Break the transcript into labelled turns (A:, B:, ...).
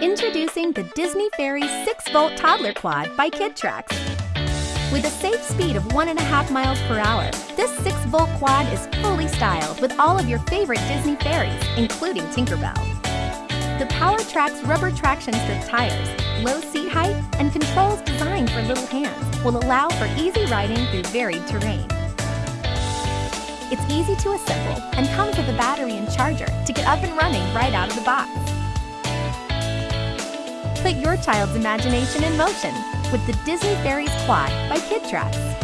A: Introducing the Disney Fairies 6-volt toddler quad by KidTrax. With a safe speed of 1.5 miles per hour, this 6-volt quad is fully styled with all of your favorite Disney fairies, including Tinkerbell. The Powertrax rubber traction strip tires, low seat height, and controls designed for little hands will allow for easy riding through varied terrain. It's easy to assemble and comes with a battery and charger to get up and running right out of the box. Put your child's imagination in motion with the Disney Fairies Quad by KidTrax.